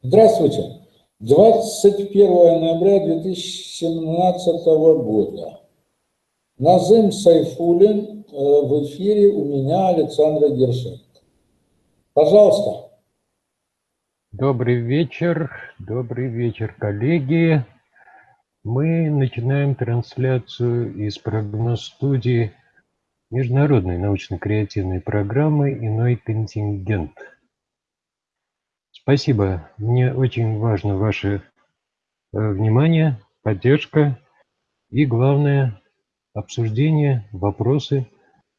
Здравствуйте. 21 ноября 2017 года. Назым Сайфулин э, в эфире у меня Александра Гершенко. Пожалуйста. Добрый вечер, добрый вечер, коллеги. Мы начинаем трансляцию из прогноз-студии Международной научно-креативной программы «Иной контингент». Спасибо. Мне очень важно ваше э, внимание, поддержка и, главное, обсуждение, вопросы,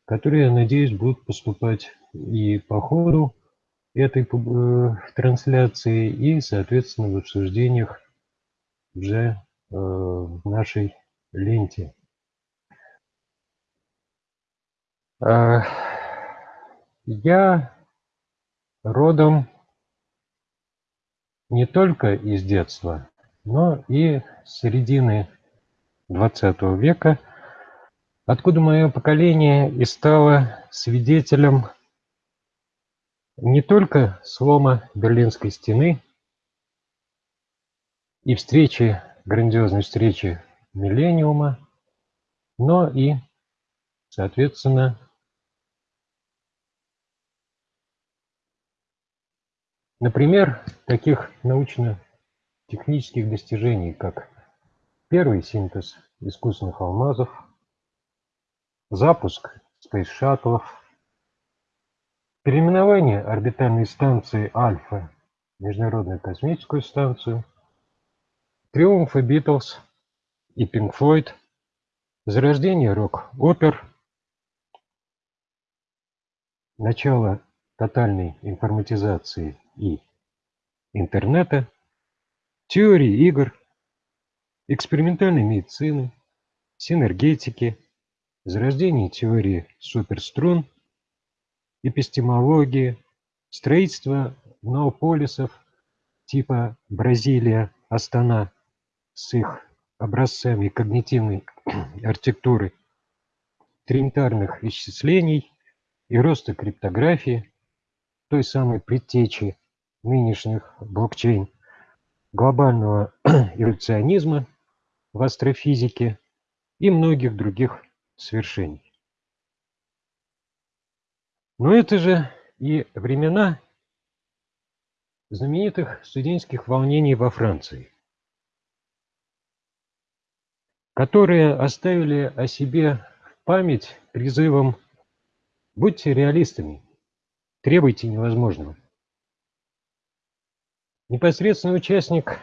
которые, я надеюсь, будут поступать и по ходу этой э, трансляции, и, соответственно, в обсуждениях уже э, в нашей ленте. Я родом не только из детства, но и с середины XX века, откуда мое поколение и стало свидетелем не только слома Берлинской стены и встречи, грандиозной встречи миллениума, но и, соответственно, Например, таких научно-технических достижений, как первый синтез искусственных алмазов, запуск спейс-шаттлов, переименование орбитальной станции Альфа в Международную космическую станцию, триумфы Битлз и Пинк Флойд, зарождение рок-опер, начало тотальной информатизации и интернета, теории игр, экспериментальной медицины, синергетики, зарождение теории суперструн, эпистемологии, строительство ноополисов типа Бразилия, Астана с их образцами когнитивной архитектуры, тринитарных исчислений и роста криптографии, той самой предтечи нынешних блокчейн, глобального эволюционизма в астрофизике и многих других свершений. Но это же и времена знаменитых студенческих волнений во Франции, которые оставили о себе память призывом «Будьте реалистами, Требуйте невозможного. Непосредственный участник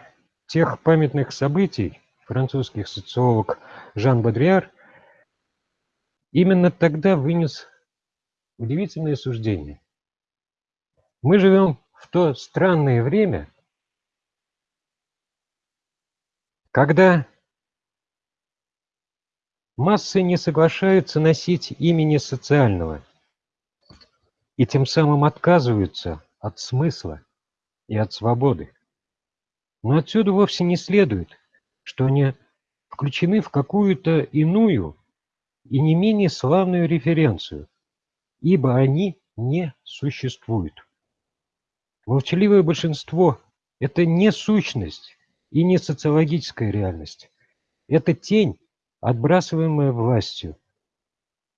тех памятных событий, французский социолог Жан Бодриар, именно тогда вынес удивительное суждение. Мы живем в то странное время, когда массы не соглашаются носить имени социального – и тем самым отказываются от смысла и от свободы. Но отсюда вовсе не следует, что они включены в какую-то иную и не менее славную референцию, ибо они не существуют. Молчаливое большинство – это не сущность и не социологическая реальность. Это тень, отбрасываемая властью.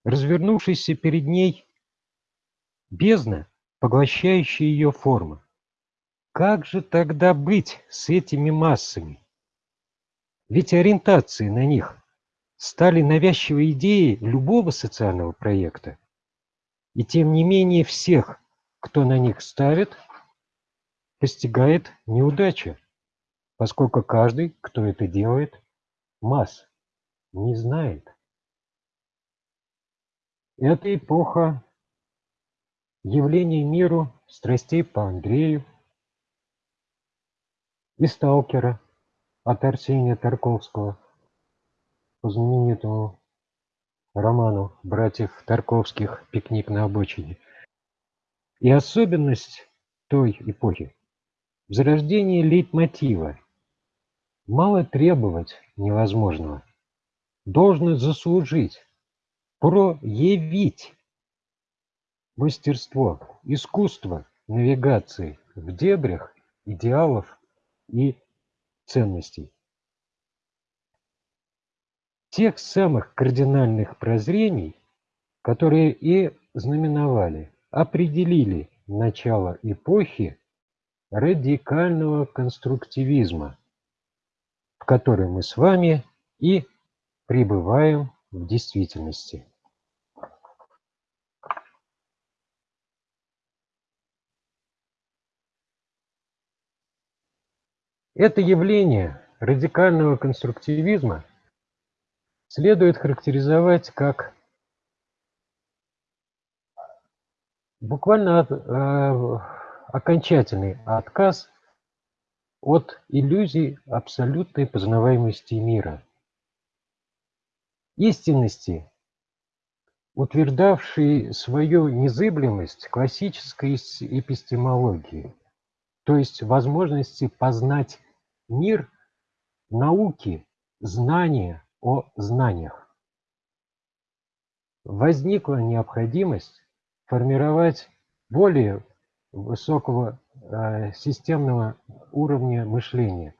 Развернувшийся перед ней бездна, поглощающая ее формы. Как же тогда быть с этими массами? Ведь ориентации на них стали навязчивой идеей любого социального проекта. И тем не менее всех, кто на них ставит, постигает неудача, поскольку каждый, кто это делает, масс не знает. Эта эпоха явлений миру страстей по Андрею и Сталкера от Арсения Тарковского по знаменитому роману братьев Тарковских. «Пикник на обочине». И особенность той эпохи в зарождении лейтмотива. Мало требовать невозможного, должно заслужить, проявить мастерство, искусство навигации в дебрях идеалов и ценностей. Тех самых кардинальных прозрений, которые и знаменовали, определили начало эпохи радикального конструктивизма, в которой мы с вами и пребываем в действительности. Это явление радикального конструктивизма следует характеризовать как буквально э, окончательный отказ от иллюзий абсолютной познаваемости мира, истинности, утверждавшей свою незыблемость классической эпистемологии, то есть возможности познать мир науки, знания о знаниях. Возникла необходимость формировать более высокого э, системного уровня мышления,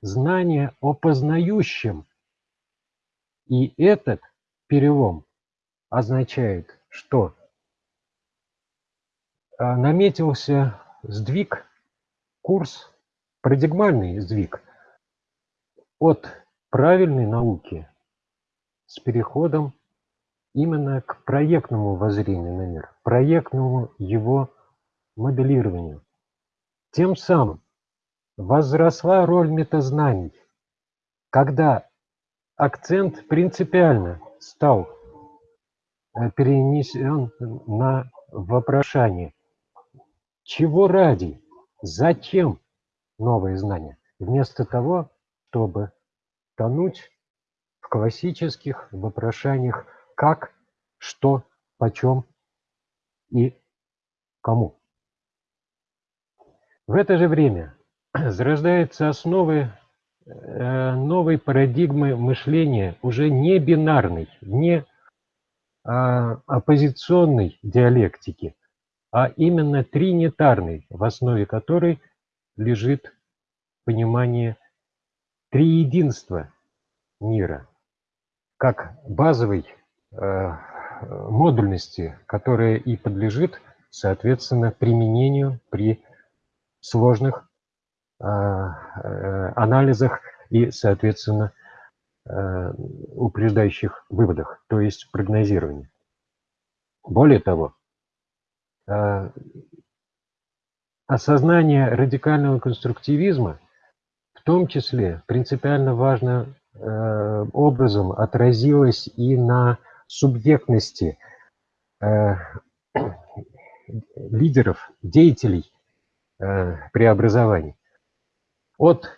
знание о познающем. И этот перелом означает, что э, наметился сдвиг, курс парадигмальный сдвиг от правильной науки с переходом именно к проектному воззрению на мир, проектному его моделированию. Тем самым возросла роль метазнаний, когда акцент принципиально стал э, перенесен на вопрошание, чего ради, зачем новые знания, вместо того, чтобы тонуть в классических вопрошаниях как, что, почем и кому. В это же время зарождаются основы э, новой парадигмы мышления, уже не бинарной, не а, оппозиционной диалектики, а именно тринитарной, в основе которой лежит понимание триединства мира, как базовой э, модульности, которая и подлежит, соответственно, применению при сложных э, э, анализах и, соответственно, упреждающих выводах, то есть прогнозировании. Более того, осознание радикального конструктивизма в том числе принципиально важным э, образом отразилось и на субъектности э, лидеров, деятелей э, преобразований. От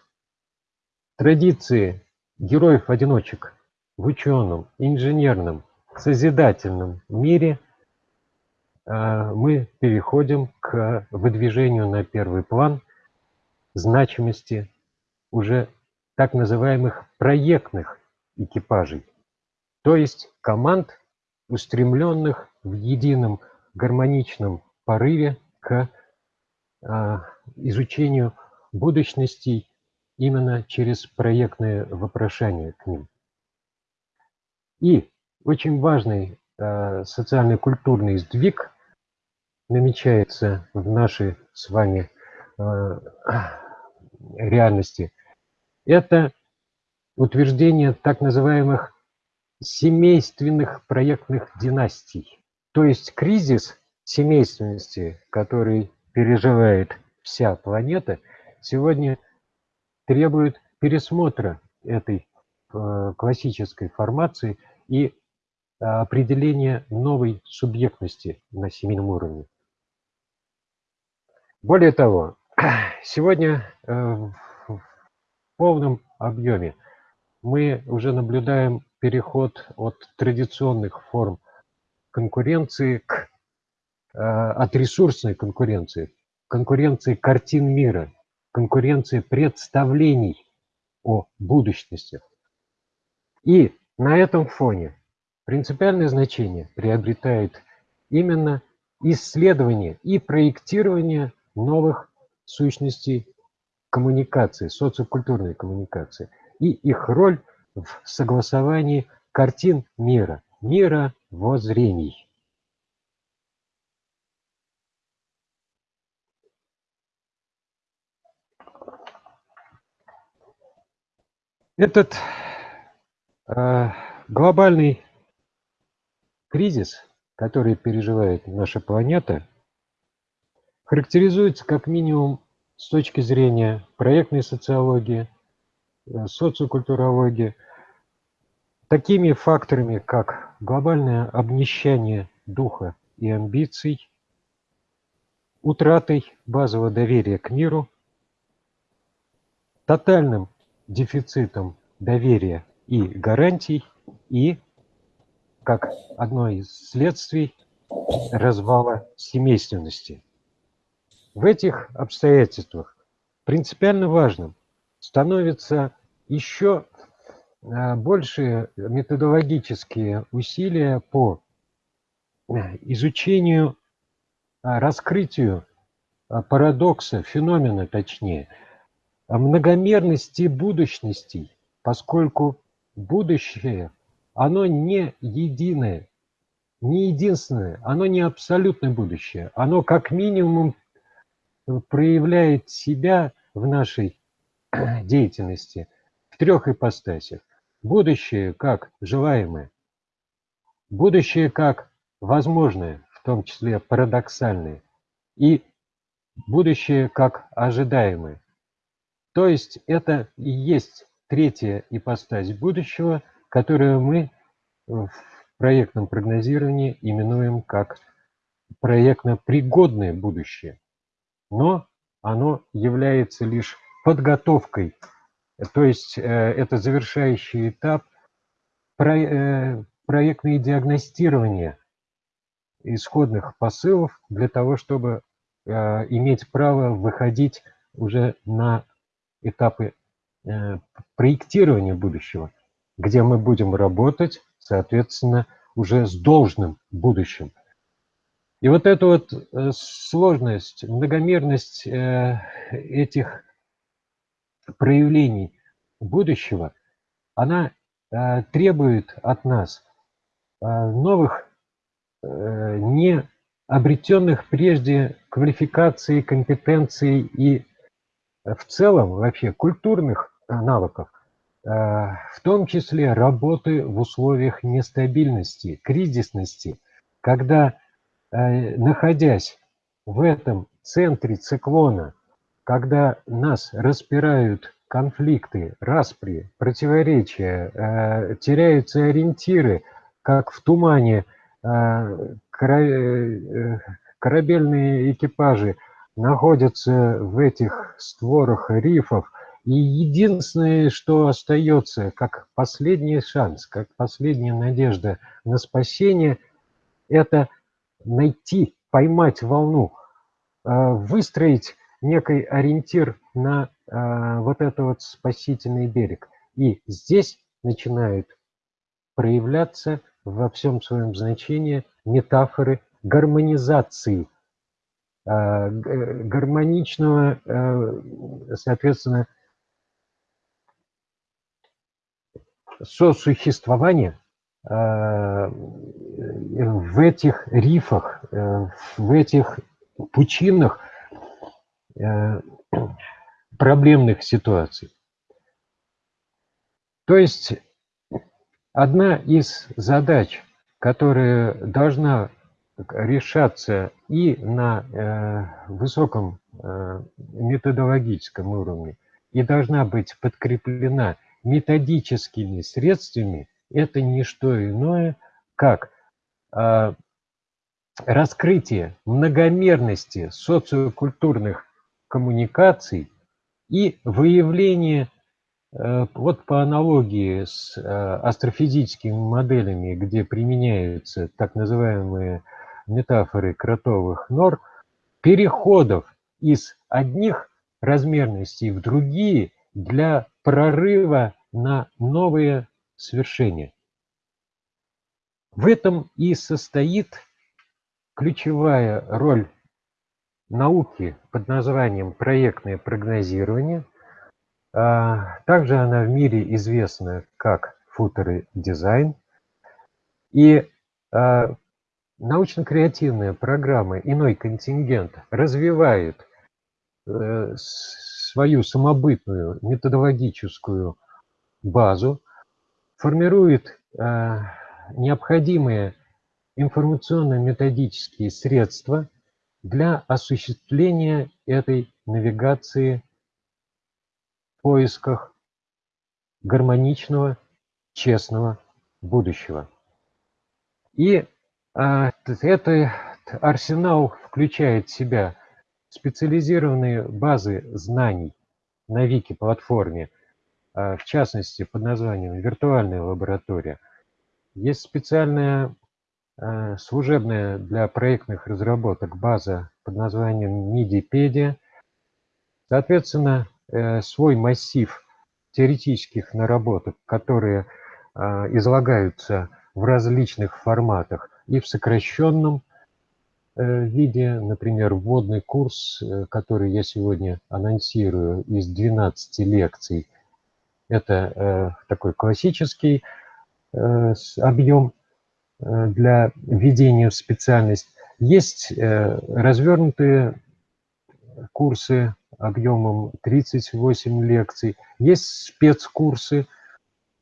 традиции героев-одиночек в ученом, инженерном, созидательном мире – мы переходим к выдвижению на первый план значимости уже так называемых проектных экипажей, то есть команд, устремленных в едином гармоничном порыве к а, изучению будущностей именно через проектное вопрошание к ним. И очень важный э, социально-культурный сдвиг намечается в нашей с вами э, реальности, это утверждение так называемых семейственных проектных династий. То есть кризис семейственности, который переживает вся планета, сегодня требует пересмотра этой э, классической формации и определения новой субъектности на семейном уровне. Более того, сегодня э, в полном объеме мы уже наблюдаем переход от традиционных форм конкуренции к э, от ресурсной конкуренции, конкуренции картин мира, конкуренции представлений о будущности. И на этом фоне принципиальное значение приобретает именно исследование и проектирование новых сущностей коммуникации, социокультурной коммуникации и их роль в согласовании картин мира, мира воззрений. Этот э, глобальный кризис, который переживает наша планета, характеризуется как минимум с точки зрения проектной социологии, э, социокультурологии, такими факторами, как глобальное обнищание духа и амбиций, утратой базового доверия к миру, тотальным дефицитом доверия и гарантий и, как одно из следствий, развала семейственности. В этих обстоятельствах принципиально важным становится еще а, большие методологические усилия по а, изучению, а, раскрытию парадокса, феномена точнее, многомерности будущностей, поскольку будущее, оно не единое, не единственное, оно не абсолютное будущее, оно как минимум проявляет себя в нашей деятельности в трех ипостасях. Будущее как желаемое, будущее как возможное, в том числе парадоксальное, и будущее как ожидаемое. То есть это и есть третья ипостась будущего, которую мы в проектном прогнозировании именуем как проектно-пригодное будущее но оно является лишь подготовкой, то есть э, это завершающий этап э, проектное диагностирование исходных посылов для того, чтобы э, иметь право выходить уже на этапы проектирования будущего, где мы будем работать, соответственно, уже с должным будущим. И вот эта вот э, сложность, многомерность э, этих проявлений будущего, она э, требует от нас новых, не обретенных прежде квалификаций, компетенций и в целом вообще культурных навыков, в том числе работы в условиях нестабильности, кризисности, когда находясь в этом центре циклона, когда нас распирают конфликты, распри, противоречия, э, теряются ориентиры, как в тумане э, корабельные экипажи находятся в этих створах рифов, и единственное, что остается, как последний шанс, как последняя надежда на спасение, это – найти, поймать волну, а, выстроить некий ориентир на а, вот этот вот спасительный берег. И здесь начинают проявляться во всем своем значении метафоры гармонизации, а, гармоничного, соответственно, сосуществования Э, в этих рифах, э, в этих пучинах э, проблемных ситуаций. То есть одна из задач, которая должна решаться и на высоком методологическом уровне, и должна быть подкреплена методическими средствами, это не что иное, как э, раскрытие многомерности социокультурных коммуникаций и выявление, э, вот по аналогии с э, астрофизическими моделями, где применяются так называемые метафоры кротовых нор, переходов из одних размерностей в другие для прорыва на новые свершения. В этом и состоит ключевая роль науки под названием проектное прогнозирование. А, также она в мире известна как футеры дизайн. И а, научно-креативная программа «Иной контингент» развивает э, свою самобытную методологическую базу, формирует э, необходимые информационно-методические средства для осуществления этой навигации в поисках гармоничного, честного будущего. И а, этот арсенал включает в себя специализированные базы знаний на Вики-платформе, а, в частности, под названием «Виртуальная лаборатория». Есть специальная а, служебная для проектных разработок база под названием Мидипедия. Соответственно, э, свой массив теоретических наработок, которые излагаются в различных форматах и в сокращенном э, виде, например, вводный курс, э, который я сегодня анонсирую из 12 лекций. Это э, такой классический объем для введения в специальность. Есть развернутые курсы объемом 38 лекций, есть спецкурсы,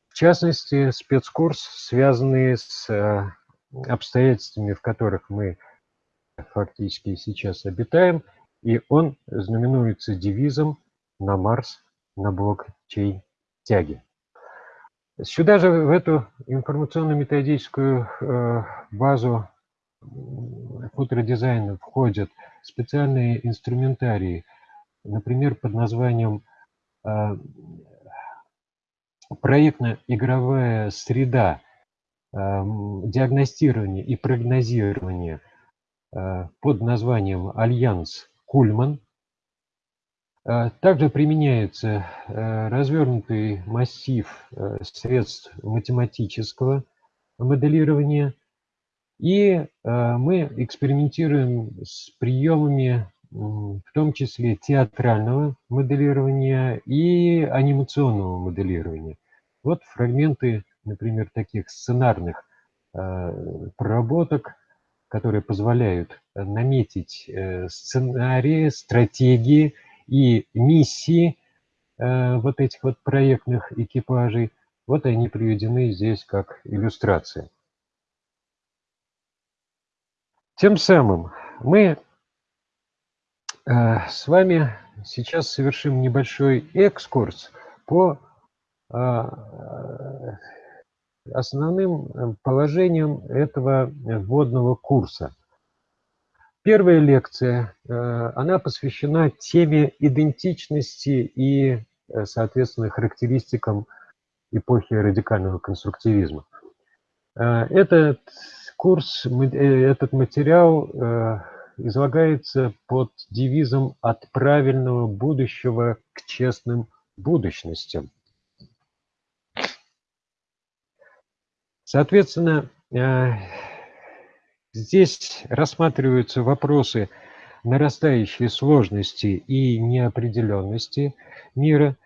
в частности, спецкурс, связанный с обстоятельствами, в которых мы фактически сейчас обитаем, и он знаменуется девизом «На Марс, на блокчейн тяги». Сюда же, в эту информационно-методическую э, базу футуродизайна входят специальные инструментарии, например, под названием э, проектно-игровая среда Эм, диагностирования и прогнозирования э, под названием «Альянс Кульман». Э, также применяется э, развернутый массив средств математического моделирования, и мы экспериментируем с приемами, в том числе театрального моделирования и анимационного моделирования. Вот фрагменты например, таких сценарных э, проработок, которые позволяют э, наметить э, сценарии, стратегии и миссии вот этих вот проектных экипажей. Вот они приведены здесь как иллюстрация. Тем самым мы с вами сейчас совершим небольшой экскурс по основным э, положением этого вводного курса. Первая лекция, э, она посвящена теме идентичности и, э, соответственно, характеристикам эпохи радикального конструктивизма. Этот курс, этот материал излагается под девизом «От правильного будущего к честным будущностям». Соответственно, э, здесь рассматриваются вопросы нарастающей сложности и неопределенности мира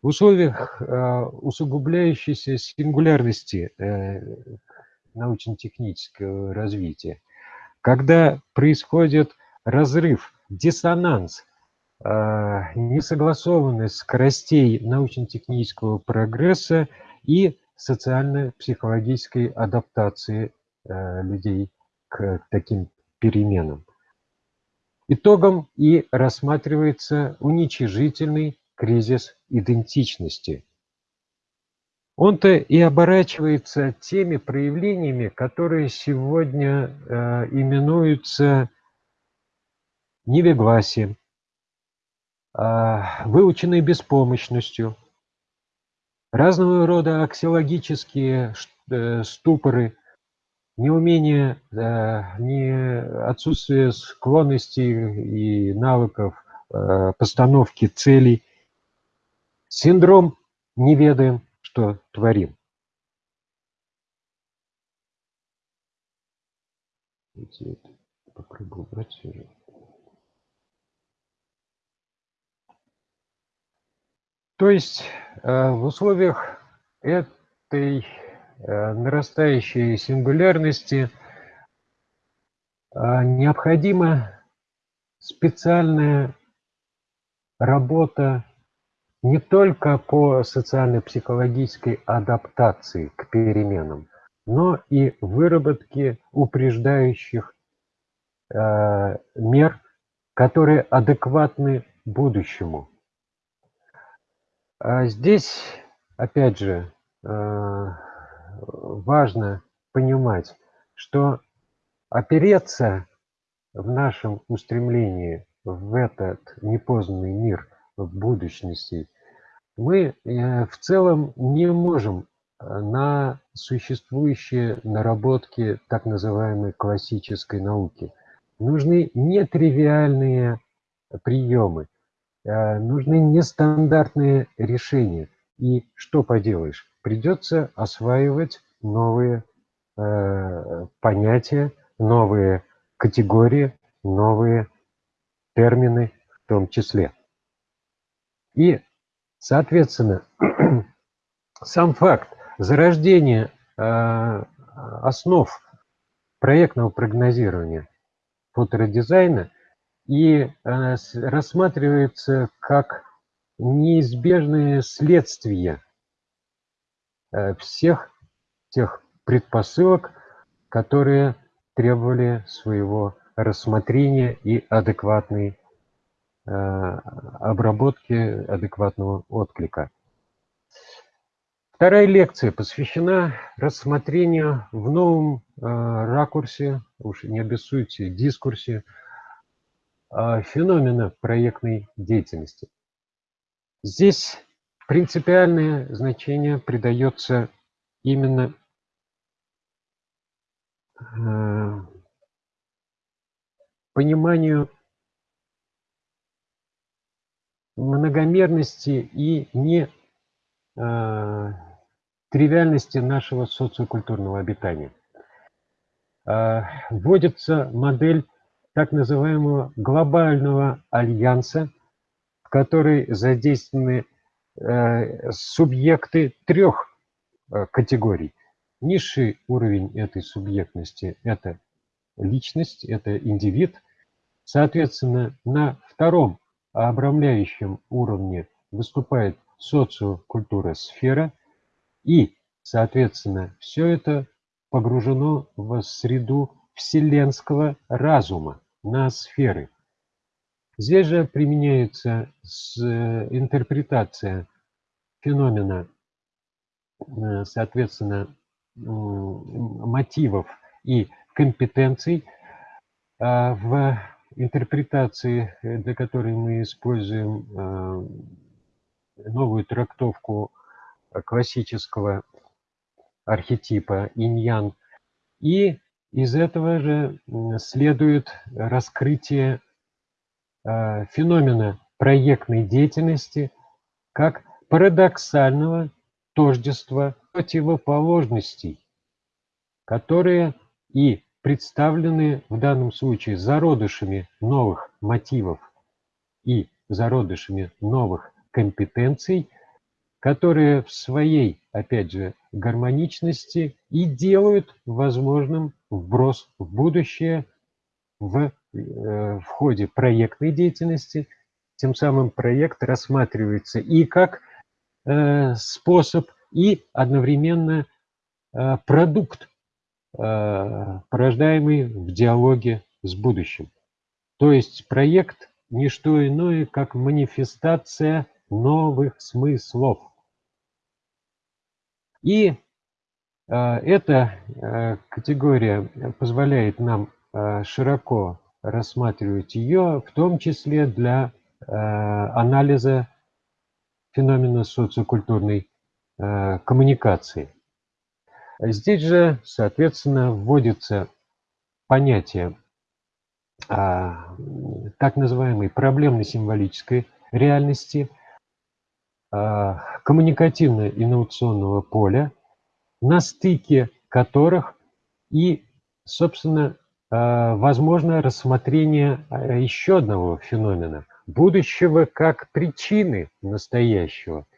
в условиях э, усугубляющейся сингулярности э, научно-технического развития, когда происходит разрыв, диссонанс, несогласованность скоростей научно-технического прогресса и социально-психологической адаптации э, людей к таким переменам. Итогом и рассматривается уничижительный кризис идентичности. Он-то и оборачивается теми проявлениями, которые сегодня э, именуются невегласием, э, выученной беспомощностью, разного рода аксиологические э, ступоры, неумение, э, не отсутствие склонностей и навыков э, постановки целей, синдром «не ведаем, что творим». Попробую убрать. То есть э, в условиях этой нарастающей сингулярности э, необходима специальная работа не только по социально-психологической адаптации к переменам, но и выработке упреждающих э, мер, которые адекватны будущему. А здесь, опять же, э, важно понимать, что опереться в нашем устремлении в этот непознанный мир в будущности мы э, в целом не можем э, на существующие наработки так называемой классической науки. Нужны нетривиальные приемы, э, нужны нестандартные решения. И что поделаешь, придется осваивать новые понятия, новые категории, новые термины в том числе. И Соответственно, сам факт зарождения э, основ проектного прогнозирования фоторедизайна и э, рассматривается как неизбежное следствие э, всех тех предпосылок, которые требовали своего рассмотрения и адекватной Э, обработки адекватного отклика. Вторая лекция посвящена рассмотрению в новом э, ракурсе, уж не обессуйте, дискурсе, э, феномена проектной деятельности. Здесь принципиальное значение придается именно пониманию многомерности и не э, тривиальности нашего социокультурного обитания. Э, вводится модель так называемого глобального альянса, в которой задействованы э, субъекты трех э, категорий. Низший уровень этой субъектности – это личность, это индивид. Соответственно, на втором обрамляющем уровне выступает социокультура сфера, и, соответственно, все это погружено в среду вселенского разума на сферы. Здесь же применяется интерпретация феномена, э, соответственно, мотивов и компетенций а, в интерпретации, э, для которой мы используем э, новую трактовку классического архетипа иньян. И из этого же следует раскрытие э, феномена проектной деятельности как парадоксального тождества противоположностей, которые и представлены в данном случае зародышами новых мотивов и зародышами новых компетенций, которые в своей, опять же, гармоничности и делают возможным вброс в будущее в, э, в ходе проектной деятельности. Тем самым проект рассматривается и как способ, и одновременно э, продукт Э, порождаемый в диалоге с будущим. То есть проект – не что иное, как манифестация новых смыслов. И э, эта э, категория позволяет нам широко рассматривать ее, в том числе для анализа феномена социокультурной коммуникации. Здесь же, соответственно, вводится понятие а, так называемой проблемно-символической реальности, а, коммуникативно-инновационного поля, на стыке которых и, собственно, а, возможно рассмотрение еще одного феномена – будущего как причины настоящего –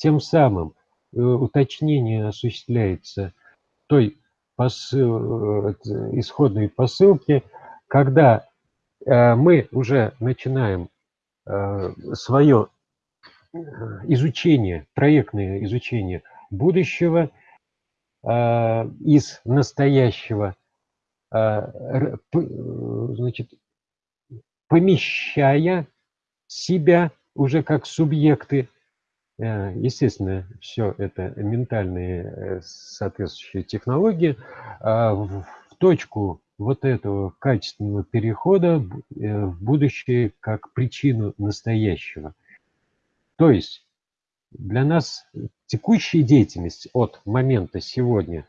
тем самым э, уточнение осуществляется той посыл, э, исходной посылки, когда э, мы уже начинаем свое изучение, проектное изучение будущего из настоящего, значит, помещая себя уже как субъекты, э, естественно, все это ментальные э, соответствующие технологии, а в точку вот этого качественного перехода э, в будущее как причину настоящего. То есть для нас текущая деятельность от момента сегодня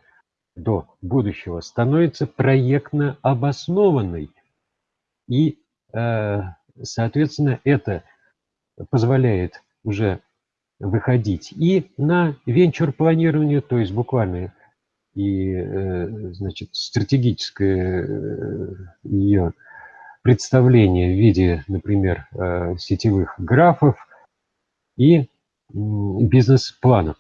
до будущего становится проектно обоснованной и Соответственно, это позволяет уже выходить и на венчур-планирование, то есть буквально и, э, значит, стратегическое э, ее представление в виде, например, э, сетевых графов и бизнес-планов.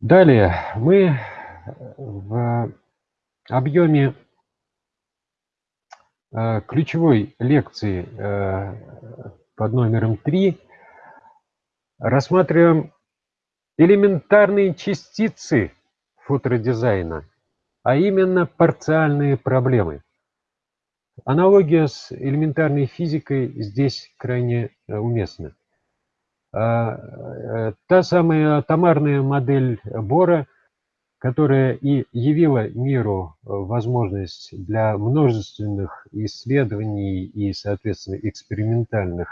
Далее мы в объеме Э, ключевой лекции э, под номером 3 рассматриваем элементарные частицы фоторедизайна, а именно парциальные проблемы. Аналогия с элементарной физикой здесь крайне э, уместна. Та самая атомарная модель Бора которая и явила миру э, возможность для множественных исследований и, соответственно, экспериментальных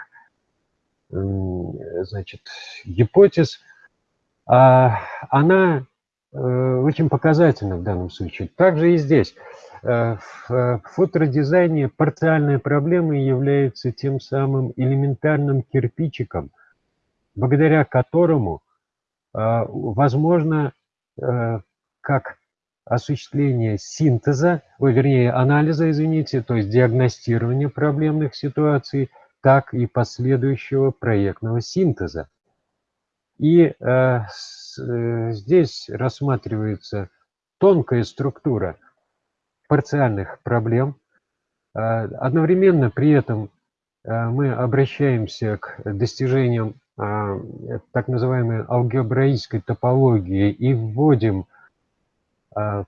значит, гипотез, а она э, очень показательна в данном случае. Также и здесь. Э, в фоторедизайне парциальная проблема является тем самым элементарным кирпичиком, благодаря которому возможно как осуществление синтеза, ой, вернее, анализа, извините, то есть диагностирования проблемных ситуаций, так и последующего проектного синтеза. И э, с, э, здесь рассматривается тонкая структура парциальных проблем. Э, одновременно при этом э, мы обращаемся к достижениям э, так называемой алгебраической топологии и вводим Э,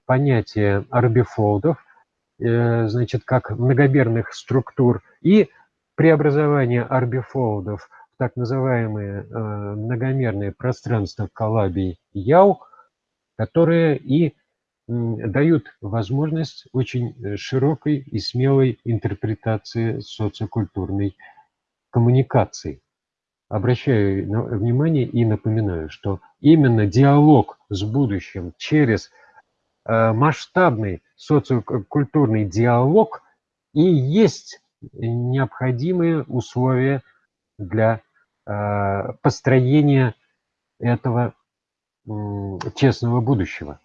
понятие арбифолдов, э, значит, как многомерных структур, и преобразование арбифолдов в так называемые э, многомерные пространства Калабий Яу, которые и дают возможность очень широкой и смелой интерпретации социокультурной коммуникации. Обращаю внимание и напоминаю, что именно диалог с будущим через Э, масштабный социокультурный диалог и есть необходимые условия для э, построения этого честного будущего.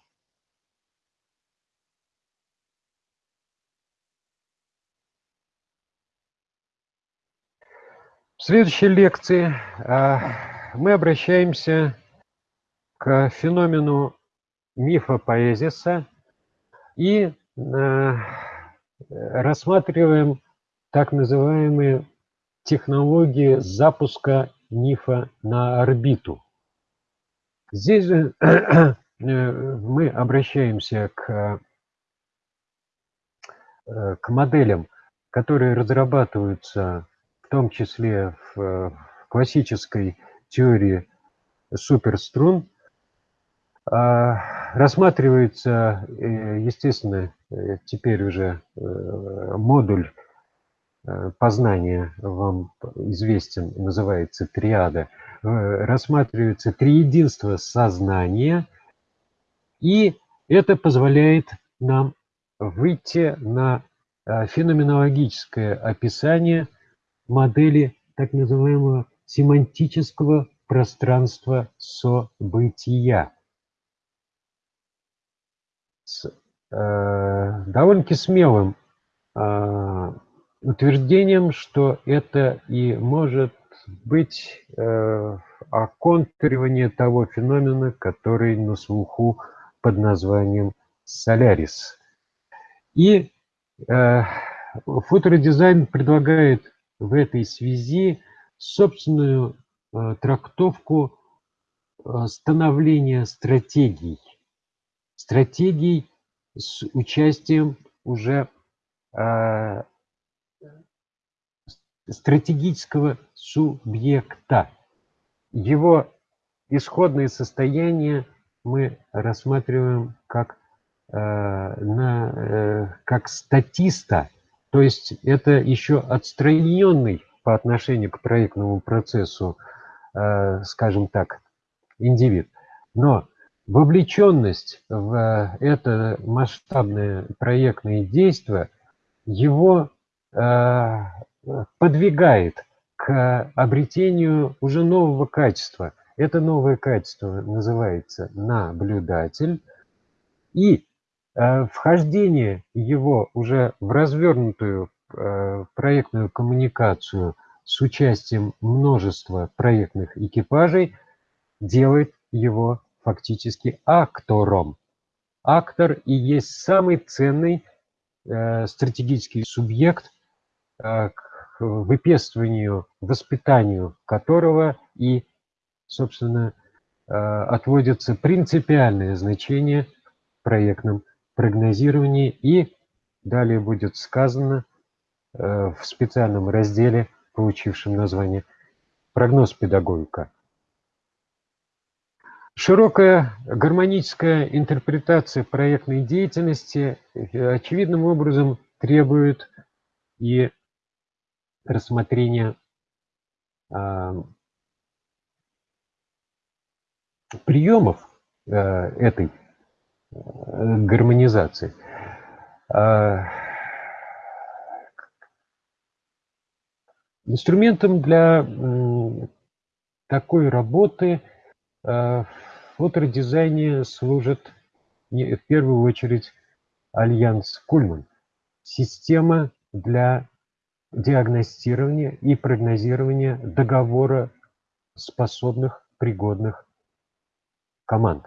В следующей лекции э, мы обращаемся к феномену мифа поэзиса и э, рассматриваем так называемые технологии запуска мифа на орбиту. Здесь же э, мы обращаемся к, э, к моделям, которые разрабатываются в том числе в классической теории суперструн, а, рассматривается, э, естественно, э, теперь уже э, модуль познания вам известен, называется триада. Рассматривается триединство сознания, и это позволяет нам выйти на феноменологическое описание модели так называемого семантического пространства события с э, довольно-таки смелым э, утверждением, что это и может быть э, оконтуривание того феномена, который на слуху под названием Солярис. И э, фоторедизайн предлагает в этой связи собственную э, трактовку э, становления стратегий. Стратегий с участием уже э, стратегического субъекта. Его исходное состояние мы рассматриваем как, э, на, э, как статиста, то есть это еще отстраненный по отношению к проектному процессу, э, скажем так, индивид. Но вовлеченность в это масштабное проектное действие его э, подвигает к обретению уже нового качества. Это новое качество называется наблюдатель. И э, вхождение его уже в развернутую э, проектную коммуникацию с участием множества проектных экипажей делает его фактически актором. Актор и есть самый ценный э, стратегический субъект, к выпестыванию, воспитанию которого и, собственно, э, отводится принципиальное значение в проектном прогнозировании и далее будет сказано э, в специальном разделе, получившем название «Прогноз педагогика». Широкая гармоническая интерпретация проектной деятельности э, очевидным образом требует и рассмотрения а, приемов э, этой э, гармонизации. А, инструментом для такой работы э, в фотодизайне служит в первую очередь Альянс Кульман. Система для диагностирования и прогнозирования договора способных, пригодных команд.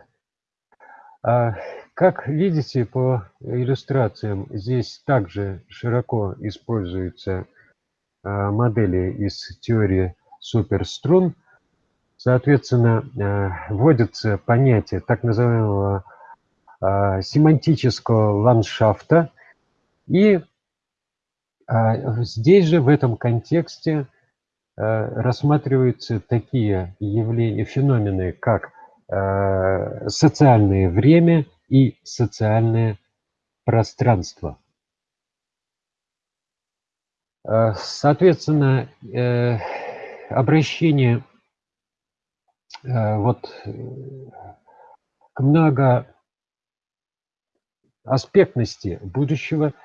А, как видите по иллюстрациям, здесь также широко используются а, модели из теории суперструн. Соответственно, а, вводится понятие так называемого семантического ландшафта и а здесь же, в этом контексте, э, рассматриваются такие явления, феномены, как э, социальное время и социальное пространство. Э, соответственно, обращение вот к многоаспектности будущего –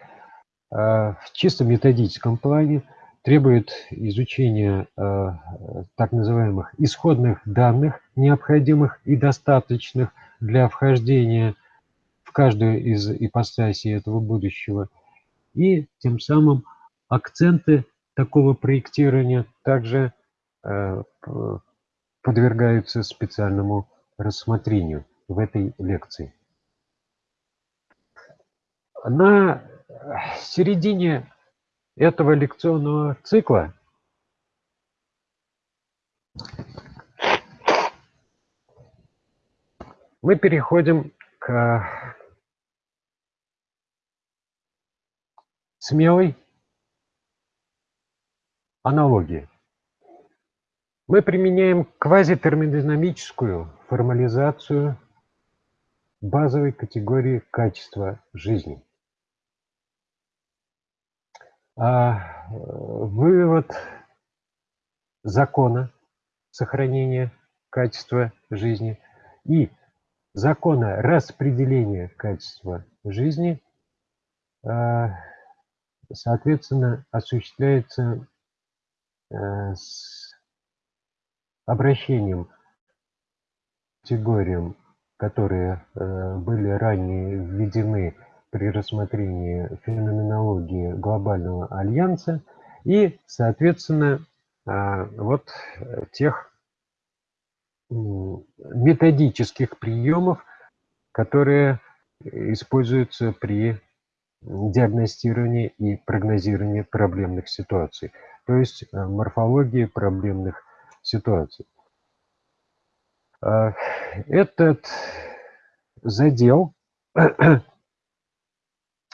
а, в чисто методическом плане требует изучения так называемых исходных данных, необходимых и достаточных для вхождения в каждую из ипостасей этого будущего. И тем самым акценты такого проектирования также подвергаются специальному рассмотрению в этой лекции. На середине этого лекционного цикла мы переходим к смелой аналогии. Мы применяем квазитермодинамическую формализацию базовой категории качества жизни. А, вывод закона сохранения качества жизни и закона распределения качества жизни, а, соответственно, осуществляется а, с обращением категориям, которые были ранее введены при рассмотрении феноменологии глобального альянса и, соответственно, вот тех методических приемов, которые используются при диагностировании и прогнозировании проблемных ситуаций, то есть э, морфологии проблемных ситуаций. А, этот задел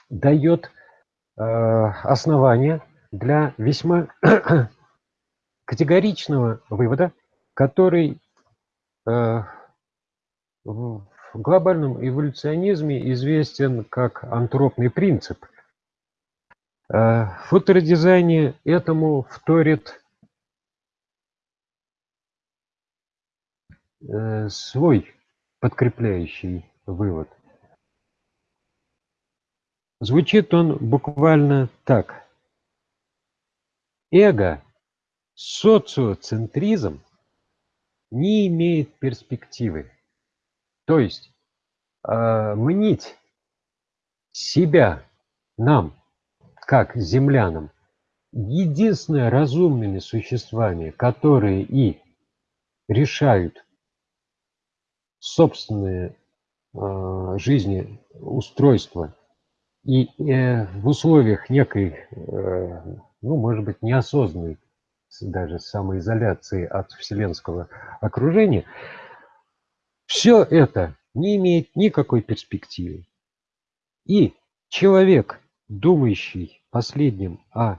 дает э, основание для весьма категоричного вывода, который э, в глобальном эволюционизме известен как антропный принцип. В фоторедизайне этому вторит свой подкрепляющий вывод. Звучит он буквально так. Эго, социоцентризм не имеет перспективы. То есть э, мнить себя нам, как землянам, единственное разумными существами, которые и решают собственные э, жизни устройства и э, в условиях некой, э, ну, может быть, неосознанной даже самоизоляции от вселенского окружения, все это не имеет никакой перспективы. И человек, думающий последним о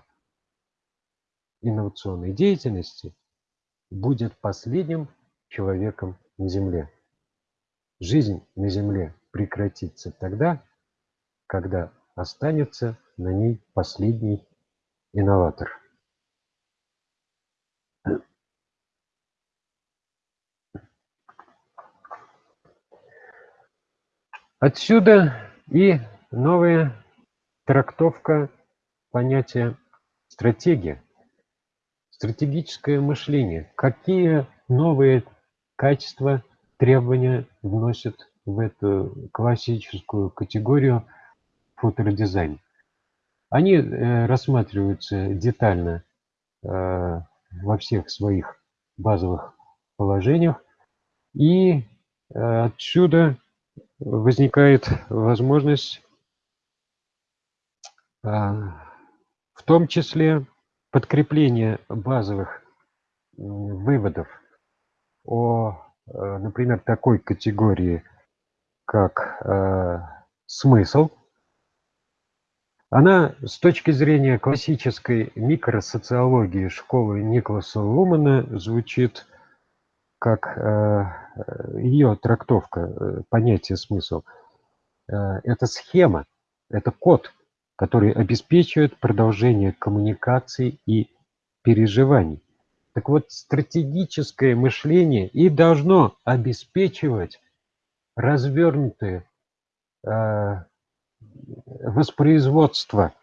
инновационной деятельности, будет последним человеком на Земле. Жизнь на Земле прекратится тогда, когда останется на ней последний инноватор. Отсюда и новая трактовка понятия стратегия, стратегическое мышление. Какие новые качества требования вносят в эту классическую категорию фоторедизайн. Они э, рассматриваются детально э, во всех своих базовых положениях, и э, отсюда возникает возможность в том числе подкрепления базовых выводов о например, такой категории, как э, смысл, она с точки зрения классической микросоциологии школы Николаса Лумана звучит как э, ее трактовка э, понятия смысл. Э, это схема, это код, который обеспечивает продолжение коммуникаций и переживаний. Так вот, стратегическое мышление и должно обеспечивать развернутое э, воспроизводство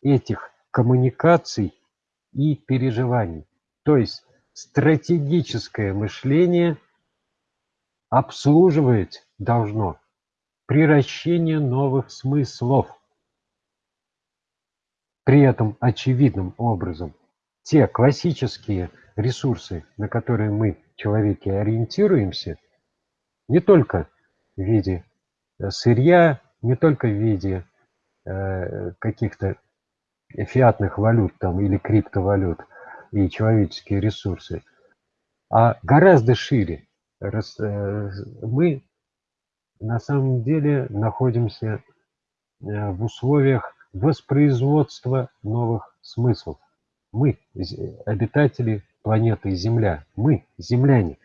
этих коммуникаций и переживаний. То есть стратегическое мышление обслуживать должно приращение новых смыслов. При этом очевидным образом те классические ресурсы, на которые мы, человеки, ориентируемся, не только в виде э, сырья, не только в виде э, каких-то фиатных валют там, или криптовалют и человеческие ресурсы, а гораздо шире. Э, мы на самом деле находимся в условиях воспроизводства новых смыслов. Мы обитатели планеты Земля. Мы земляне.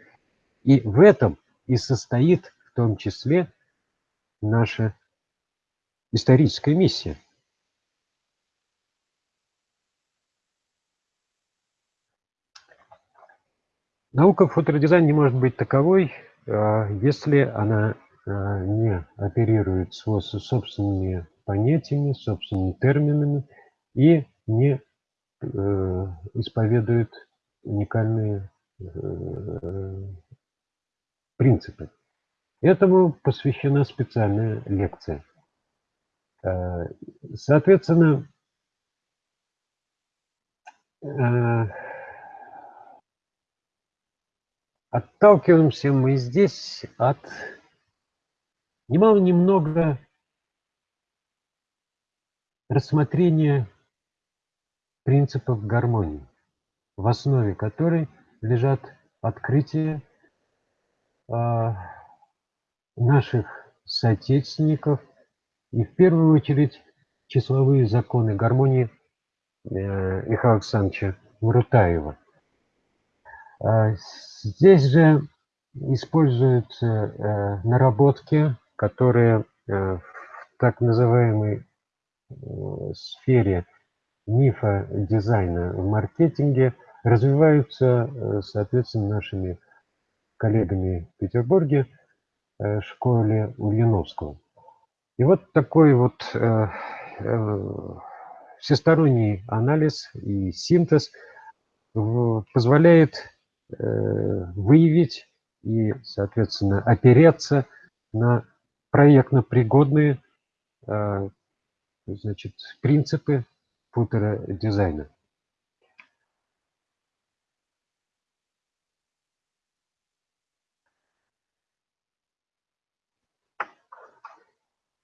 И в этом и состоит в том числе наша историческая миссия. Наука фоторедизайн не может быть таковой, а, если она а, не оперирует собственными понятиями, собственными терминами и не Э, исповедует уникальные э, принципы. Этому посвящена специальная лекция. Э, соответственно, Отталкиваемся мы здесь от немало немного рассмотрения принципов гармонии, в основе которой лежат открытия э, наших соотечественников и в первую очередь числовые законы гармонии э, Михаила Александровича Мурутаева. Э, здесь же используются э, наработки, которые э, в так называемой э, сфере мифа дизайна в маркетинге развиваются, э, соответственно, нашими коллегами в Петербурге, э, школе Ульяновского. И вот такой вот всесторонний анализ и синтез позволяет выявить и, соответственно, опереться на проектно пригодные значит, принципы футуродизайна.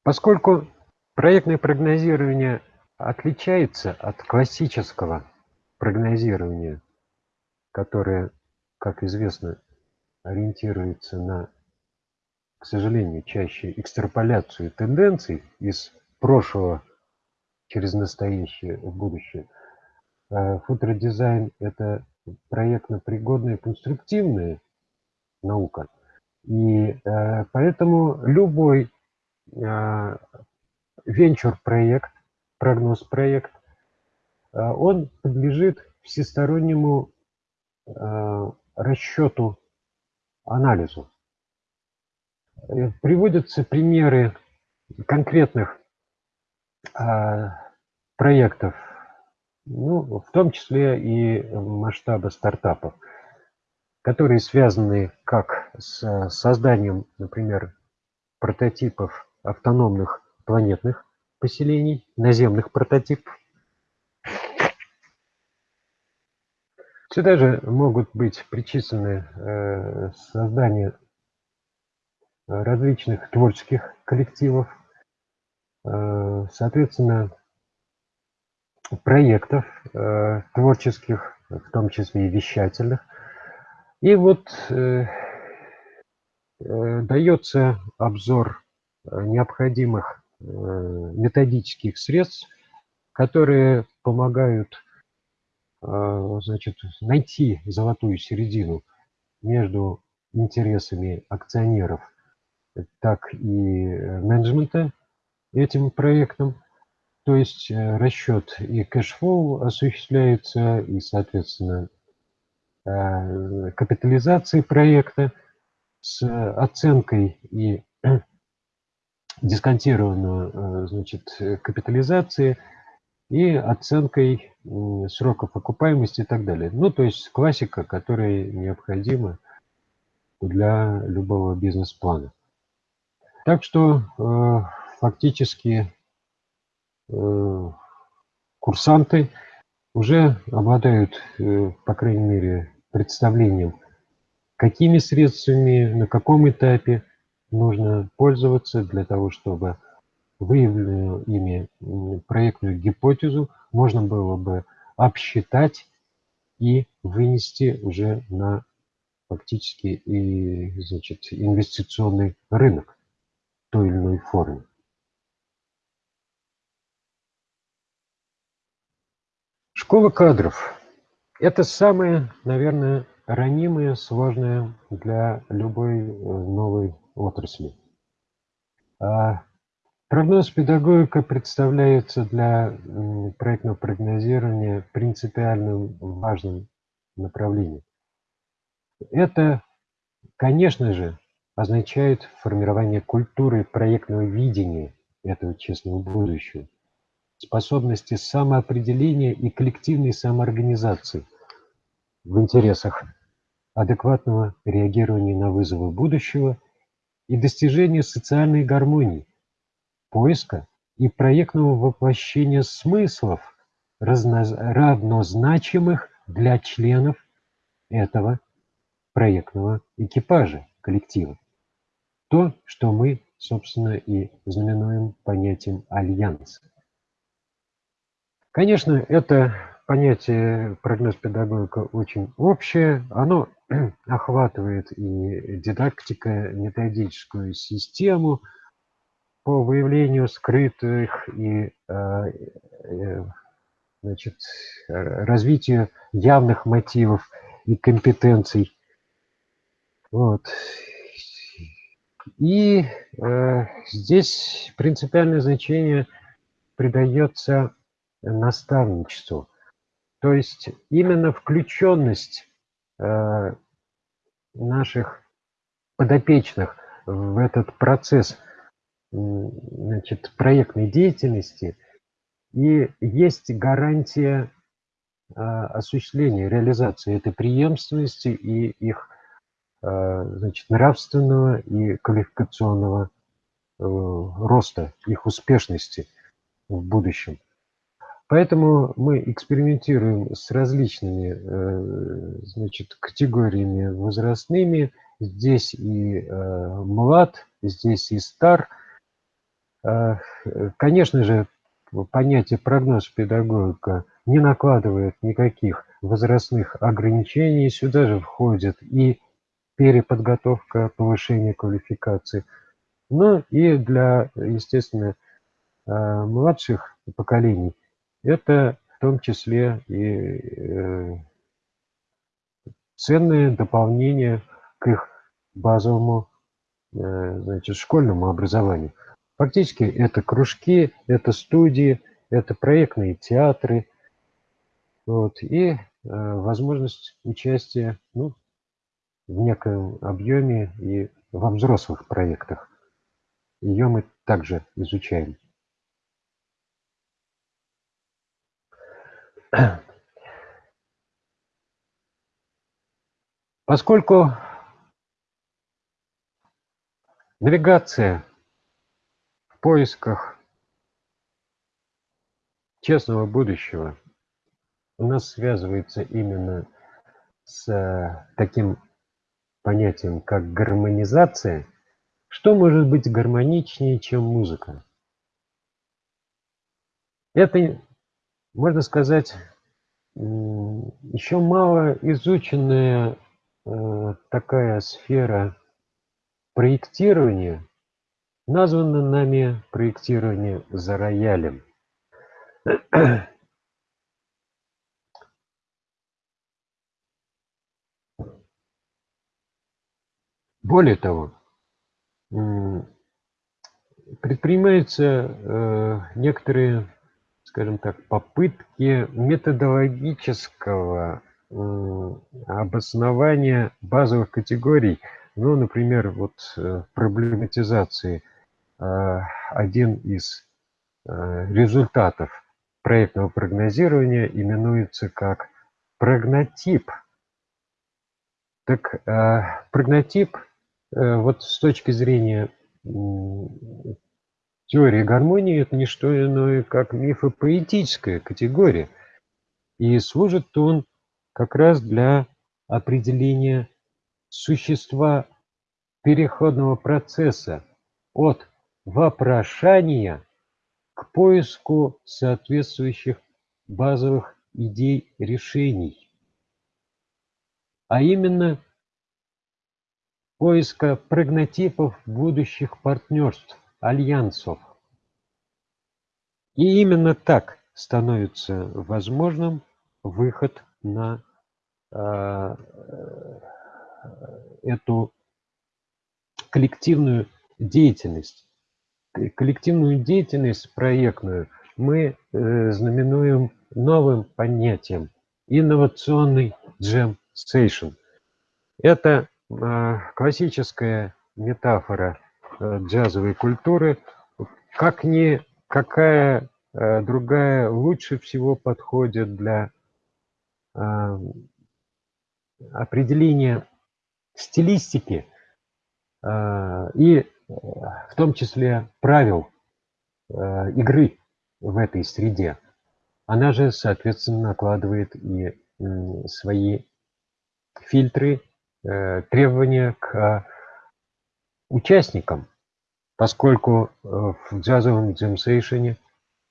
Поскольку проектное прогнозирование отличается от классического прогнозирования, которое, как известно, ориентируется на, к сожалению, чаще экстраполяцию тенденций из прошлого через настоящее в будущее. А футуродизайн – это проектно-пригодная конструктивная наука. И э, поэтому любой э, венчур-проект, прогноз-проект, э, он подлежит всестороннему расчету, анализу. Приводятся примеры конкретных проектов, ну, в том числе и масштаба стартапов, которые связаны как с созданием, например, прототипов автономных планетных поселений, наземных прототипов. Сюда же могут быть причислены э, создание различных творческих коллективов, э, соответственно, проектов э, творческих, в том числе и вещательных. И вот э, э, дается обзор необходимых методических средств, которые помогают значит, найти золотую середину между интересами акционеров, так и менеджмента этим проектом, то есть э, расчет и cash flow осуществляется, и, соответственно, э, капитализации проекта с оценкой и дисконтированную э, значит, капитализации и оценкой сроков окупаемости и так далее. Ну, то есть классика, которая необходима для любого бизнес-плана. Так что фактически Э, курсанты уже обладают, э, по крайней мере, представлением, какими средствами, на каком этапе нужно пользоваться для того, чтобы выявленную ими проектную гипотезу можно было бы обсчитать и вынести уже на фактически и, значит, инвестиционный рынок той или иной форме. Школа кадров – это самое, наверное, ранимое, сложное для любой э, новой отрасли. А прогноз педагогика представляется для проектного прогнозирования принципиальным важным направлением. Это, конечно же, означает формирование культуры проектного видения этого честного будущего способности самоопределения и коллективной самоорганизации в интересах адекватного реагирования на вызовы будущего и достижения социальной гармонии, поиска и проектного воплощения смыслов, равнозначимых для членов этого проектного экипажа коллектива. То, что мы, собственно, и знаменуем понятием альянса. Конечно, это понятие прогноз педагогика очень общее. Оно охватывает и дидактика, методическую систему по выявлению скрытых и э, э, значит, развитию явных мотивов и компетенций. Вот. И э, здесь принципиальное значение придается наставничеству. То есть именно включенность э, наших подопечных в этот процесс значит, проектной деятельности и есть гарантия э, осуществления, реализации этой преемственности и их э, значит, нравственного и квалификационного роста, их успешности в будущем. Поэтому мы экспериментируем с различными э, значит, категориями возрастными. Здесь и э, млад, здесь и стар. Э, конечно же, понятие прогноз педагогика не накладывает никаких возрастных ограничений. Сюда же входит и переподготовка, повышение квалификации. Ну и для, естественно, младших поколений это в том числе и э, ценное дополнение к их базовому э, значит, школьному образованию. Фактически это кружки, это студии, это проектные театры, вот, и э, возможность участия ну, в неком объеме и во взрослых проектах. Ее мы также изучаем. Поскольку навигация в поисках честного будущего у нас связывается именно с э, таким понятием, как гармонизация, что может быть гармоничнее, чем музыка? Это можно сказать, еще мало изученная э, такая сфера проектирования, названа нами проектирование за роялем. Более того, предпринимаются э, некоторые скажем так, попытки методологического обоснования базовых категорий, ну, например, вот э, проблематизации э, один из э, результатов проектного прогнозирования именуется как прогнотип. Так прогнотип вот с точки зрения Теория гармонии – это не что иное, как мифопоэтическая категория. И служит он как раз для определения существа переходного процесса от вопрошания к поиску соответствующих базовых идей решений. А именно поиска прогнотипов будущих партнерств альянсов. И именно так становится возможным выход на э, эту коллективную деятельность. Коллективную деятельность проектную мы э, знаменуем новым понятием инновационный джем сейшн. Это э, классическая метафора Э, джазовой культуры, как ни какая э, другая лучше всего подходит для э, определения стилистики и в том числе правил игры в этой среде. Она же, соответственно, накладывает и свои фильтры э, требования к участникам, поскольку э, в джазовом джемсейшене,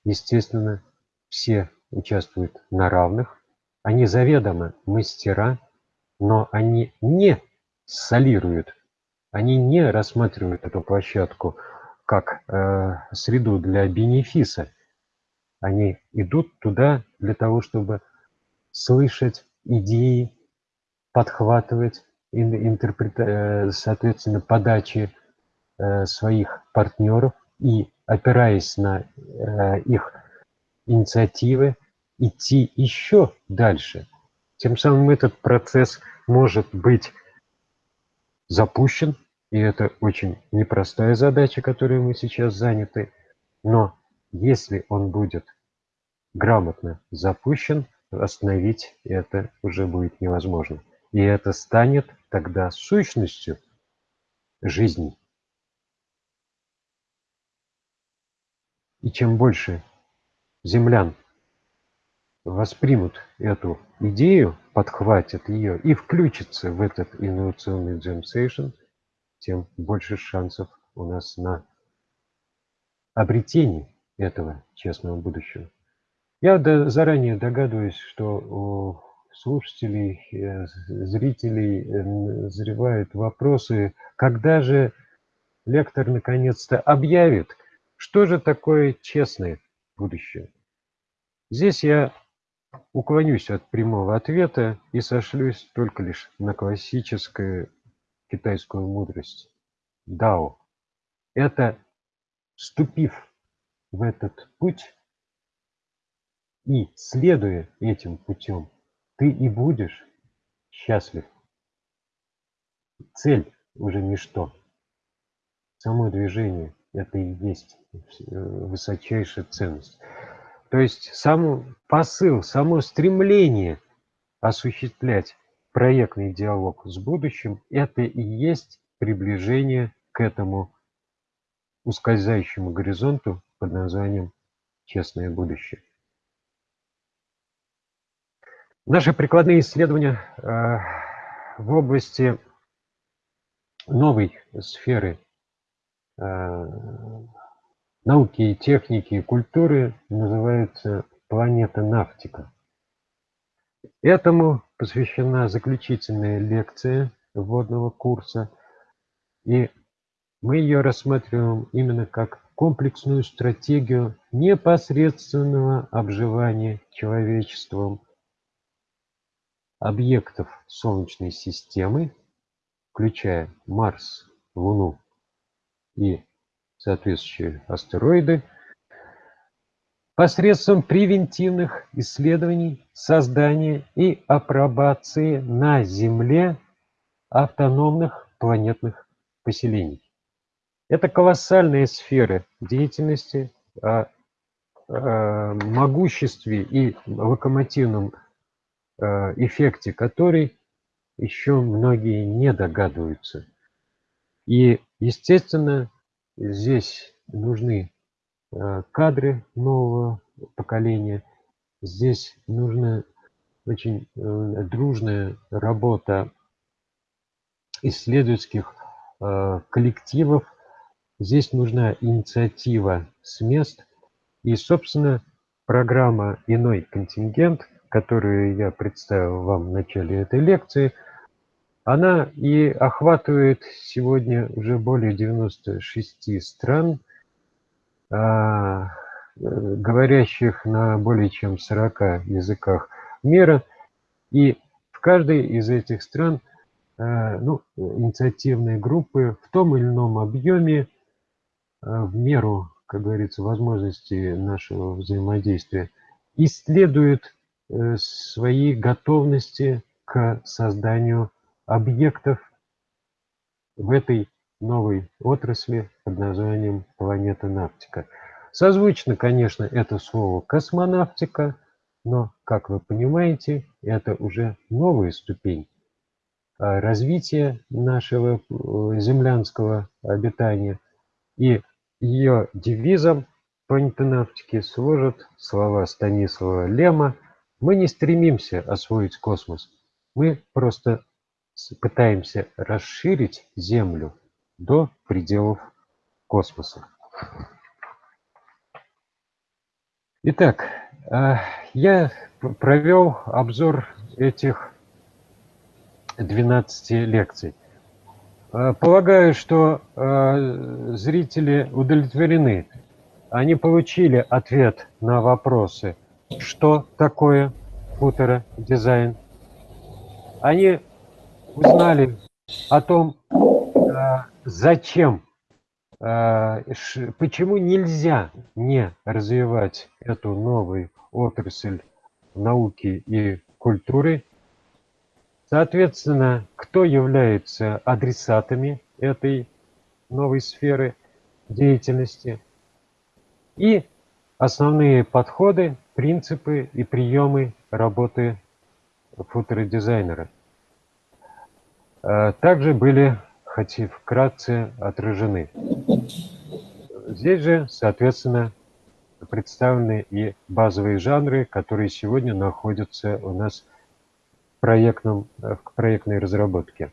естественно, все участвуют на равных, они заведомо мастера, но они не солируют, они не рассматривают эту площадку как э, среду для бенефиса. Они идут туда для того, чтобы слышать идеи, подхватывать, интерпрета... Э, соответственно, подачи э, своих партнеров и, опираясь на э, их инициативы, идти еще дальше. Тем самым этот процесс может быть запущен, и это очень непростая задача, которой мы сейчас заняты, но если он будет грамотно запущен, остановить это уже будет невозможно. И это станет тогда сущностью жизни. И чем больше землян воспримут эту идею, подхватят ее и включатся в этот инновационный джем-сейшн, тем больше шансов у нас на обретение этого честного будущего. Я заранее догадываюсь, что слушателей, э, зрителей назревают вопросы, когда же лектор наконец-то объявит, что же такое честное будущее. Здесь я уклонюсь от прямого ответа и сошлюсь только лишь на классическую китайскую мудрость. Дао. Это, вступив в этот путь и следуя этим путем, ты и будешь счастлив. Цель уже ничто. Само движение – это и есть высочайшая ценность. То есть сам посыл, само стремление осуществлять проектный диалог с будущим – это и есть приближение к этому ускользающему горизонту под названием «Честное будущее». Наши прикладные исследования э, в области новой сферы э, науки техники и культуры называется «Планета Нафтика». Этому посвящена заключительная лекция вводного курса, и мы ее рассматриваем именно как комплексную стратегию непосредственного обживания человечеством объектов Солнечной системы, включая Марс, Луну и соответствующие астероиды, посредством превентивных исследований, создания и апробации на Земле автономных планетных поселений. Это колоссальные сферы деятельности, о, о могуществе и локомотивном Э, эффекте который еще многие не догадываются. И, естественно, здесь нужны э, кадры нового поколения, здесь нужна очень э, дружная работа исследовательских коллективов, здесь нужна инициатива с мест, и, собственно, программа «Иной контингент» которую я представил вам в начале этой лекции, она и охватывает сегодня уже более 96 стран, а, говорящих на более чем 40 языках мира. И в каждой из этих стран а, ну, инициативные группы в том или ином объеме, а, в меру, как говорится, возможности нашего взаимодействия, исследуют Э, своей готовности к созданию объектов в этой новой отрасли под названием планета Нафтика. Созвучно, конечно, это слово космонавтика, но, как вы понимаете, это уже новая ступень а, развития нашего э, землянского обитания. И ее девизом планетонавтики служат слова Станислава Лема мы не стремимся освоить космос. Мы просто пытаемся расширить Землю до пределов космоса. Итак, а, я провел обзор этих 12 лекций. А, полагаю, что а, зрители удовлетворены. Они получили ответ на вопросы, что такое футуродизайн. Они узнали о том, зачем а, почему нельзя не развивать эту новую отрасль науки и культуры? Соответственно, кто является адресатами этой новой сферы деятельности? И основные подходы, принципы и приемы работы футуродизайнера. А, также были хоть и вкратце отражены. Здесь же, соответственно, представлены и базовые жанры, которые сегодня находятся у нас в, проектном, в проектной разработке.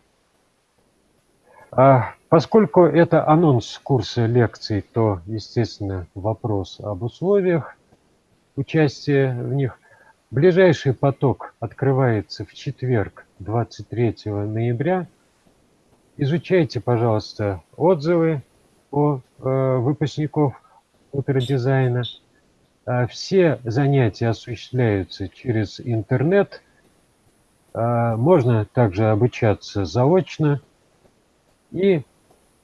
А поскольку это анонс курса лекций, то, естественно, вопрос об условиях участия в них. Ближайший поток открывается в четверг, 23 ноября – Изучайте, пожалуйста, отзывы о э, выпускников утродизайна. Э, все занятия осуществляются через интернет. Э, можно также обучаться заочно. И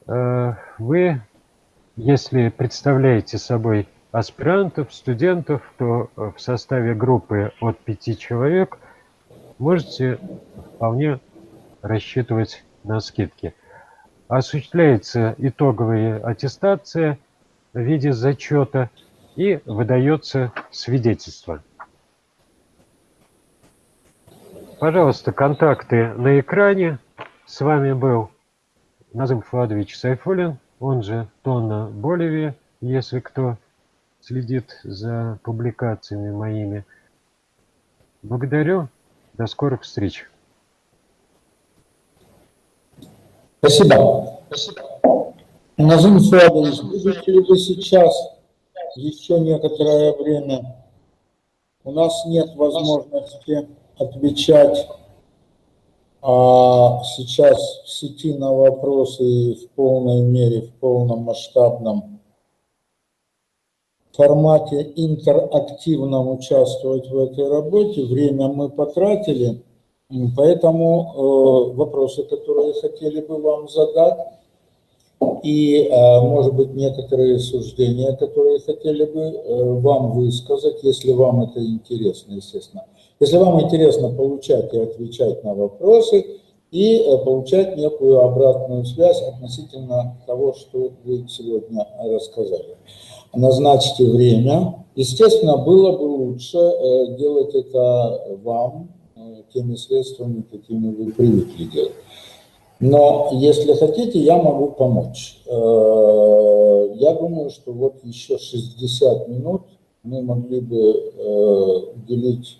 вы, если представляете собой аспирантов, студентов, то в составе группы от пяти человек можете вполне рассчитывать на скидки. Осуществляется итоговая аттестация в виде зачета и выдается свидетельство. Пожалуйста, контакты на экране. С вами был Назым Фладович Сайфулин, он же Тонна Боливия, если кто следит за публикациями моими. Благодарю. До скорых встреч. Спасибо. Спасибо. Назым Федорович, будете ли вы сейчас еще некоторое время? У нас нет возможности отвечать а сейчас в сети на вопросы в полной мере, в полном масштабном формате интерактивном участвовать в этой работе. Время мы потратили. Поэтому э, вопросы, которые хотели бы вам задать, и, э, может быть, некоторые суждения, которые хотели бы э, вам высказать, если вам это интересно, естественно. Если вам интересно получать и отвечать на вопросы, и получать некую обратную связь относительно того, что вы сегодня рассказали. Назначьте время. Естественно, было бы лучше делать это вам, теми средствами, какими вы привыкли делать. Но если хотите, я могу помочь. Э, я думаю, что вот еще 60 минут мы могли бы э, уделить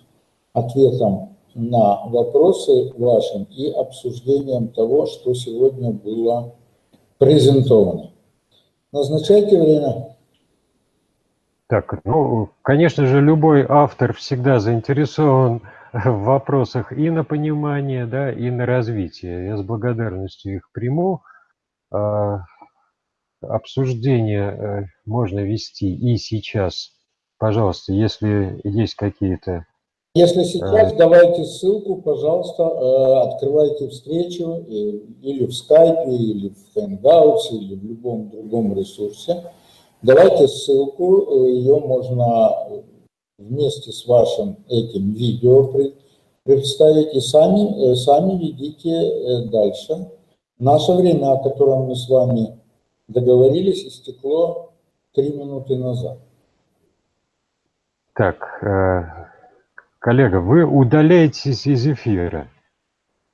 ответам на вопросы вашим и обсуждением того, что сегодня было презентовано. Назначайте время. Так, ну, конечно же, любой автор всегда заинтересован в вопросах и на понимание, да, и на развитие. Я с благодарностью их приму. А, обсуждение э, можно вести и сейчас. Пожалуйста, если есть какие-то... Если сейчас, а... давайте ссылку, пожалуйста, э, открывайте встречу или в скайпе, или в Hangouts, или в любом другом ресурсе. Давайте ссылку, ее можно вместе с вашим этим видео представить и сами, э, сами ведите э, дальше. Наше время, о котором мы с вами договорились, истекло три минуты назад. Так, э, коллега, вы удаляетесь из эфира?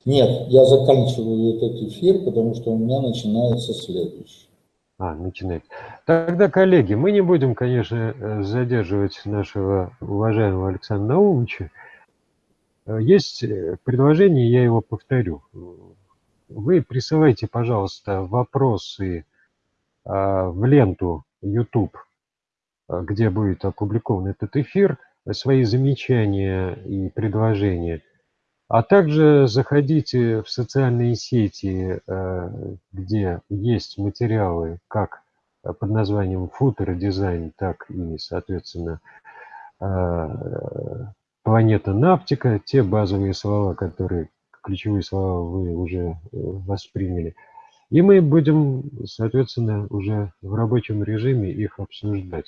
Нет, я заканчиваю этот эфир, потому что у меня начинается следующий. А, начинает. Тогда, коллеги, мы не будем, конечно, э, задерживать нашего уважаемого Александра Наумовича. Э, есть э, предложение, я его повторю. вы присылайте, пожалуйста, вопросы а, в ленту YouTube, а, где будет опубликован этот эфир, свои замечания и предложения. А также заходите в социальные сети, а, где есть материалы как под названием футер дизайн, так и, соответственно, планета Наптика, те базовые слова, которые, ключевые слова вы уже э, восприняли. И мы будем, соответственно, уже в рабочем режиме их обсуждать.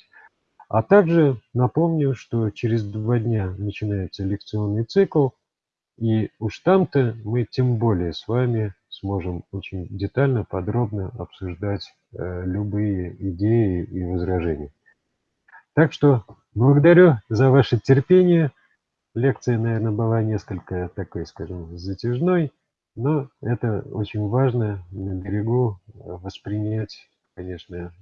А также напомню, что через два дня начинается лекционный цикл, и уж там-то мы тем более с вами сможем очень детально, подробно обсуждать э, любые идеи и возражения. Так что благодарю за ваше терпение. Лекция, наверное, была несколько такой, скажем, затяжной, но это очень важно на берегу воспринять, конечно,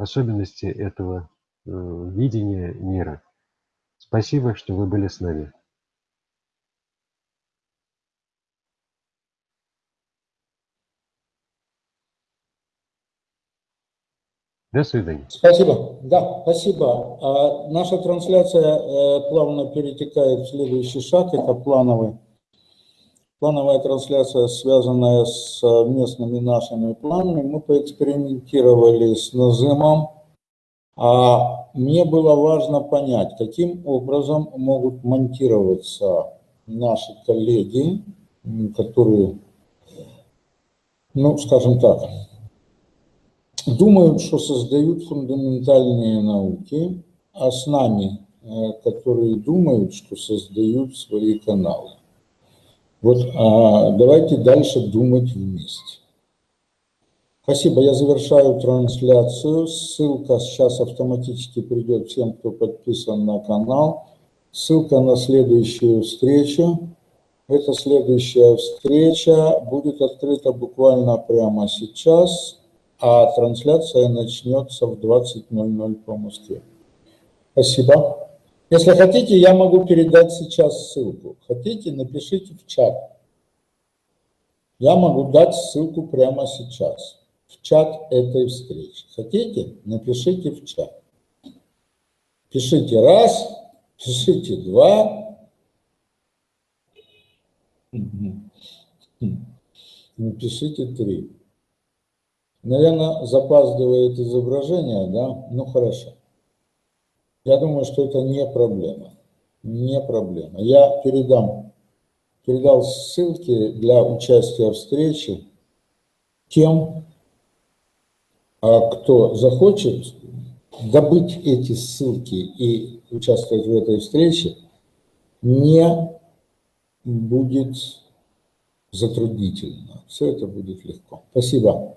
особенности этого э, видения мира. Спасибо, что вы были с нами. До свидания. Спасибо. Да, спасибо. А наша трансляция э, плавно перетекает в следующий шаг, это плановый. Плановая трансляция, связанная с местными нашими планами. Мы поэкспериментировали с назымом. А мне было важно понять, каким образом могут монтироваться наши коллеги, которые, ну, скажем так, думают, что создают фундаментальные науки, а с нами, э, которые думают, что создают свои каналы. Вот а давайте дальше думать вместе. Спасибо, я завершаю трансляцию. Ссылка сейчас автоматически придет всем, кто подписан на канал. Ссылка на следующую встречу. Эта следующая встреча будет открыта буквально прямо сейчас а трансляция начнется в 20.00 по Москве. Спасибо. Если хотите, я могу передать сейчас ссылку. Хотите, напишите в чат. Я могу дать ссылку прямо сейчас, в чат этой встречи. Хотите, напишите в чат. Пишите раз, пишите два. Напишите три. Наверное, запаздывает изображение, да? Ну, хорошо. Я думаю, что это не проблема. Не проблема. Я передам, передал ссылки для участия в встрече тем, а кто захочет добыть эти ссылки и участвовать в этой встрече, не будет затруднительно. Все это будет легко. Спасибо.